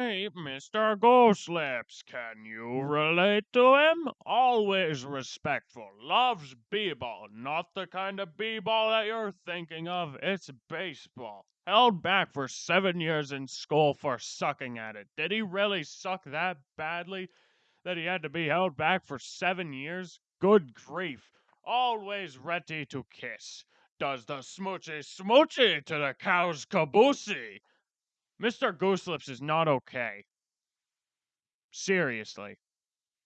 Meet Mr. Gooselips. Can you mm. relate to him? Always respectful. Loves b-ball. Not the kind of b-ball that you're thinking of. It's baseball. Held back for seven years in school for sucking at it. Did he really suck that badly that he had to be held back for seven years? Good grief. Always ready to kiss. Does the smoochy smoochy to the cow's caboosey. Mr. Gooselips is not okay. Seriously.